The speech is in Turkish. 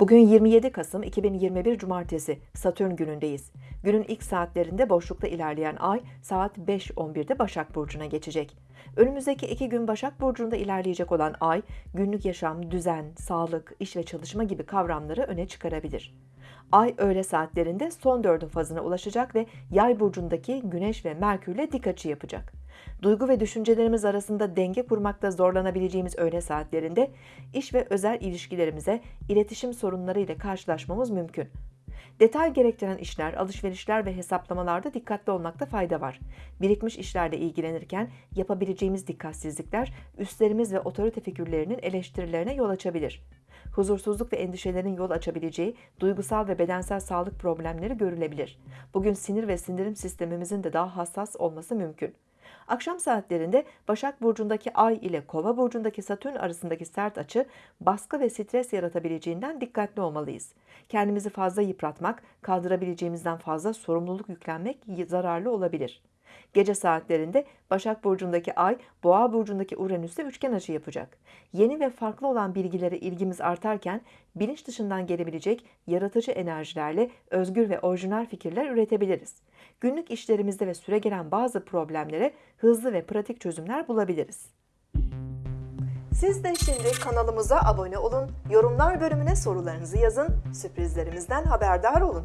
Bugün 27 Kasım 2021 Cumartesi Satürn günündeyiz. Günün ilk saatlerinde boşlukta ilerleyen ay saat 5.11'de Başak Burcu'na geçecek. Önümüzdeki iki gün Başak Burcu'nda ilerleyecek olan ay günlük yaşam, düzen, sağlık, iş ve çalışma gibi kavramları öne çıkarabilir. Ay öğle saatlerinde son dördün fazına ulaşacak ve yay burcundaki Güneş ve Merkürle dik açı yapacak. Duygu ve düşüncelerimiz arasında denge kurmakta zorlanabileceğimiz öğle saatlerinde iş ve özel ilişkilerimize iletişim sorunları ile karşılaşmamız mümkün. Detay gerektiren işler, alışverişler ve hesaplamalarda dikkatli olmakta fayda var. Birikmiş işlerle ilgilenirken yapabileceğimiz dikkatsizlikler üstlerimiz ve otorite figürlerinin eleştirilerine yol açabilir. Huzursuzluk ve endişelerin yol açabileceği duygusal ve bedensel sağlık problemleri görülebilir. Bugün sinir ve sindirim sistemimizin de daha hassas olması mümkün. Akşam saatlerinde Başak Burcu'ndaki Ay ile Kova Burcu'ndaki Satürn arasındaki sert açı baskı ve stres yaratabileceğinden dikkatli olmalıyız. Kendimizi fazla yıpratmak, kaldırabileceğimizden fazla sorumluluk yüklenmek zararlı olabilir. Gece saatlerinde Başak Burcu'ndaki Ay, Boğa Burcu'ndaki Uranüs'te üçgen açı yapacak. Yeni ve farklı olan bilgilere ilgimiz artarken bilinç dışından gelebilecek yaratıcı enerjilerle özgür ve orijinal fikirler üretebiliriz. Günlük işlerimizde ve süre gelen bazı problemlere hızlı ve pratik çözümler bulabiliriz. Siz de şimdi kanalımıza abone olun, yorumlar bölümüne sorularınızı yazın, sürprizlerimizden haberdar olun.